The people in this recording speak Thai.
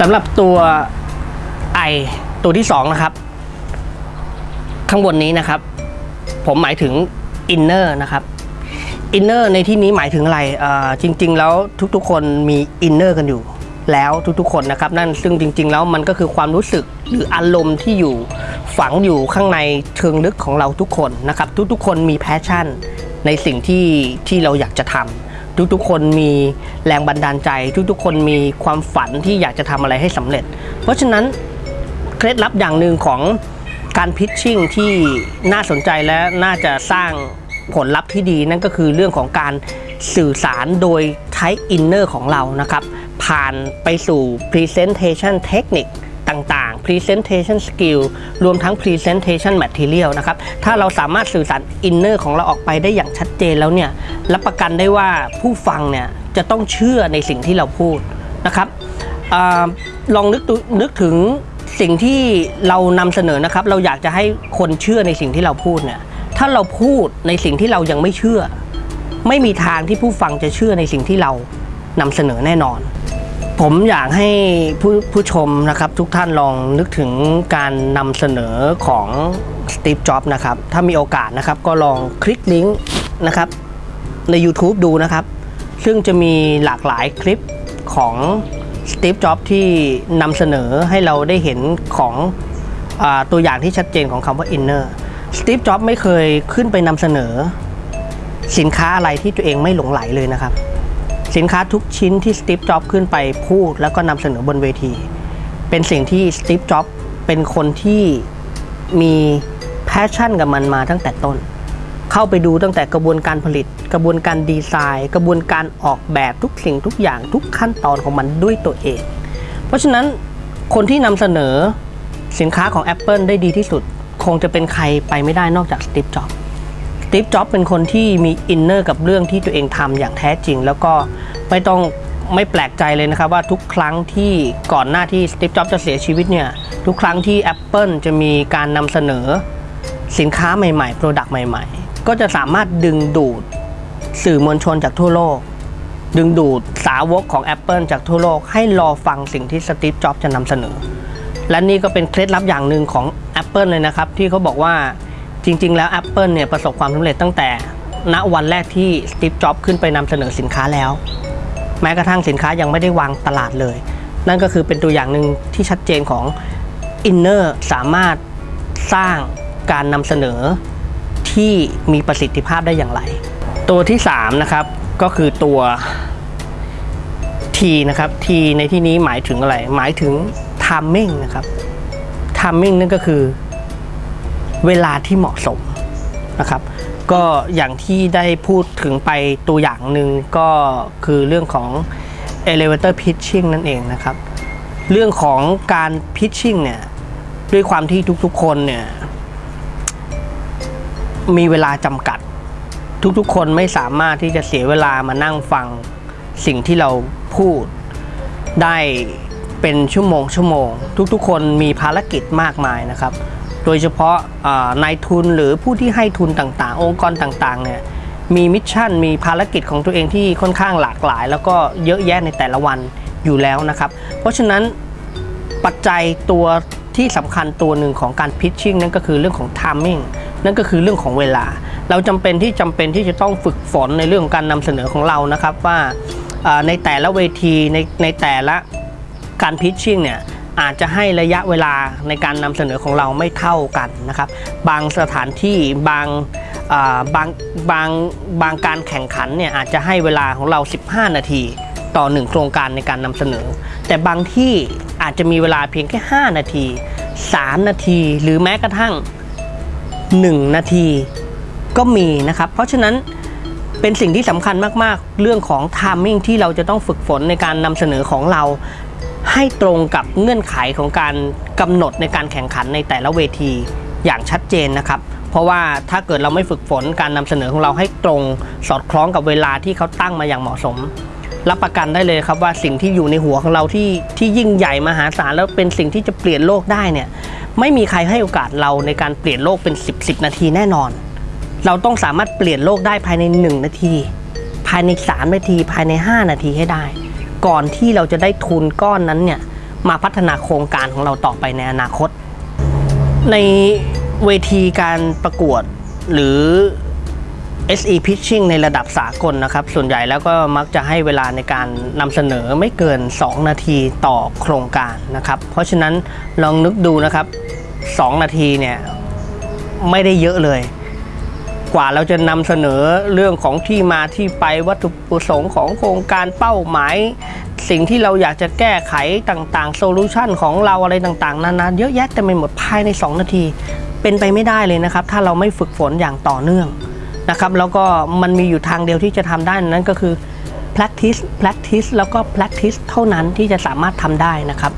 สำหรับตัว I ตัวที่สองนะครับ ข้างบนนี้นะครับ ผมหมายถึง inner นะครับ inner ในที่นี้หมายถึงอะไรเอ่อจริง ๆ แล้วทุกๆ คนมี inner กันอยู่แล้วทุกๆ คนนะครับ นั่นซึ่งจริง ๆ แล้วมันก็คือความรู้สึกหรืออารมณ์ที่อยู่ฝังอยู่ข้างในเชิงลึกของเราทุกคนนะครับ ทุกๆ คนมี passion ในสิ่งที่ที่เราอยากจะทำ ทุกๆ คนมีแรงบันดาลใจ ทุกๆ คนมีความฝันที่อยากจะทำอะไรให้สำเร็จ เพราะฉะนั้นเคล็ดลับอย่างหนึ่งของการ pitching ที่น่าสนใจและน่าจะสร้างผลลัพธ์ที่ดีนั่นก็คือเรื่องของการสื่อสารโดยใช้ inner ของเรานะครับ ผ่านไปสู่ Presentation Technique ต่างๆ Presentation Skill รวมทั้ง Presentation Material นะครับ ถ้าเราสามารถสื่อสาร inner ของเราออกไปได้อย่างชัดเจนแล้วเนี่ย รับประกันได้ว่าผู้ฟังเนี่ยจะต้องเชื่อในสิ่งที่เราพูดนะครับอลองนึกดูนึกถึงสิ่งที่เรานำเสนอนะครับ เราอยากจะให้คนเชื่อในสิ่งที่เราพูดเนี่ย ถ้าเราพูดในสิ่งที่เรายังไม่เชื่อ ไม่มีทางที่ผู้ฟังจะเชื่อในสิ่งที่เรานำเสนอแน่นอน ผมอยากให้ผู้ผู้ชมนะครับทุกท่านลองนึกถึงการนำเสนอของสตีฟจ็อบส์นะครับ ถ้ามีโอกาสนะครับก็ลองคลิกลิงก์นะครับใน YouTube ดูนะครับ ซึ่งจะมีหลากหลายคลิปของสตีฟจ็อบส์ที่นำเสนอให้เราได้เห็นของอตัวอย่างที่ชัดเจนของคำว่า inner สตีฟจ็อบส์ไม่เคยขึ้นไปนำเสนอ สินค้าอะไรที่ตัวเองไม่หลงไหลเลยนะครับ สินค้าทุกชิ้นที่สตีฟจ็อบขึ้นไปพูดแล้วก็นำเสนอบนเวที เป็นสิ่งที่สตีฟจ็อบเป็นคนที่มี passion กับมันมาตั้งแต่ต้น เข้าไปดูตั้งแต่กระบวนการผลิต กระบวนการดีไซน์ กระบวนการออกแบบทุกสิ่งทุกอย่างทุกขั้นตอนของมันด้วยตัวเอง เพราะฉะนั้นคนที่นำเสนอสินค้าของ Apple ได้ดีที่สุด คงจะเป็นใครไปไม่ได้นอกจากสตีฟจ็อบสตีฟจ็อบเป็นคนที่มี inner กับเรื่องที่ตัวเองทำอย่างแท้จริง แล้วก็ ไม่ต้องไม่แปลกใจเลยนะครับว่าทุกครั้งที่ก่อนหน้าที่สตีฟจ็อบส์จะเสียชีวิตเนี่ยทุกครั้งที่ Apple จะมีการนำเสนอสินค้าใหม่ๆโปรดักต์ใหม่ ๆ ก็จะสามารถดึงดูดสื่อมวลชนจากทั่วโลก ดึงดูดสาวกของ Apple จากทั่วโลก ให้รอฟังสิ่งที่สตีฟจ็อบส์จะนำเสนอ และนี่ก็เป็นเคล็ดลับอย่างหนึ่งของ Apple เลยนะครับ ที่เขาบอกว่าจริง ๆ แล้ว Apple เนี่ยประสบความสำเร็จตั้งแต่ณวันแรกที่สตีฟจ็อบส์ขึ้นไปนำเสนอสินค้าแล้ว แม้กระทั่งสินค้ายังไม่ได้วางตลาดเลย นั่นก็คือเป็นตัวอย่างหนึ่งที่ชัดเจนของ Inner สามารถสร้างการนำเสนอที่มีประสิทธิภาพได้อย่างไร ตัวที่3นะครับก็คือตัว T นะครับ T ในที่นี้หมายถึงอะไร หมายถึง timing นะครับ timing นั่นก็คือเวลาที่เหมาะสมนะครับ ก็อย่างที่ได้พูดถึงไปตัวอย่างหนึ่งก็คือเรื่องของ elevator pitching นั่นเองนะครับ เรื่องของการ pitching เนี่ย ด้วยความที่ทุกๆคนเนี่ย มีเวลาจำกัด ทุกๆ คนไม่สามารถที่จะเสียเวลามานั่งฟังสิ่งที่เราพูดได้เป็นชั่วโมงชั่วโมง ทุกๆ คนมีภารกิจมากมายนะครับ โดยเฉพาะนายทุนหรือผู้ที่ให้ทุนต่างๆ องค์กรต่างๆเนี่ยมีมิชชั่นมีภารกิจของตัวเองที่ค่อนข้างหลากหลาย แล้วก็เยอะแยะในแต่ละวันอยู่แล้วนะครับ เพราะฉะนั้นปัจจัยตัวที่สำคัญตัวหนึ่งของการพิชชิ่งนั่นก็คือเรื่องของ timing นั่นก็คือเรื่องของเวลา เราจำเป็นที่จำเป็นที่จะต้องฝึกฝนในเรื่องของการนำเสนอของเรานะครับว่าอ่าในแต่ละเวทีในในแต่ละการพิชชิ่งเนี่ย อาจจะให้ระยะเวลาในการนำเสนอของเราไม่เท่ากันนะครับ บางสถานที่บางาบางบางบางการแข่งขันเนี่ยอาจจะให้เวลาของเรา 15 นาทีต่อ 1 โครงการในการนำเสนอ แต่บางที่อาจจะมีเวลาเพียงแค่ 5 นาที 3 นาที หรือแม้กระทั่ง 1 นาทีก็มีนะครับ เพราะฉะนั้นเป็นสิ่งที่สำคัญมากๆ เรื่องของ timing ที่เราจะต้องฝึกฝนในการนำเสนอของเรา ให้ตรงกับเงื่อนไขของการกำหนดในการแข่งขันในแต่ละเวทีอย่างชัดเจนนะครับ เพราะว่าถ้าเกิดเราไม่ฝึกฝนการนำเสนอของเราให้ตรงสอดคล้องกับเวลาที่เขาตั้งมาอย่างเหมาะสม รับประกันได้เลยครับว่าสิ่งที่อยู่ในหัวของเราที่ที่ยิ่งใหญ่มหาศาลแล้วเป็นสิ่งที่จะเปลี่ยนโลกได้เนี่ยไม่มีใครให้โอกาสเราในการเปลี่ยนโลกเป็น 10 10 นาทีแน่นอน เราต้องสามารถเปลี่ยนโลกได้ภายใน 1 นาที ภายใน 3 นาที ภายใน 5 นาทีให้ได้ ก่อนที่เราจะได้ทุนก้อนนั้นเนี่ยมาพัฒนาโครงการของเราต่อไปในอนาคต ในเวทีการประกวดหรือ SE Pitching ในระดับสากลนะครับ ส่วนใหญ่แล้วก็มักจะให้เวลาในการนำเสนอไม่เกิน 2 นาทีต่อโครงการนะครับ เพราะฉะนั้นลองนึกดูนะครับ 2 นาทีเนี่ยไม่ได้เยอะเลย กว่าเราจะนำเสนอเรื่องของที่มาที่ไปวัตถุประสงค์ของโครงการเป้าหมาย สิ่งที่เราอยากจะแก้ไขต่างๆโซลูชันของเราอะไรต่างๆนานาเยอะแยะเต็มไปหมดภายใน 2 นาที เป็นไปไม่ได้เลยนะครับ ถ้าเราไม่ฝึกฝนอย่างต่อเนื่องนะครับแล้วก็มันมีอยู่ทางเดียวที่จะทำได้นั่นก็คือ practice practice แล้วก็ practice เท่านั้นที่จะสามารถทำได้นะครับ